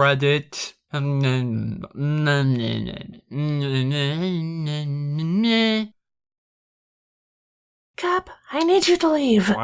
Reddit. Cap, I need you to leave. What?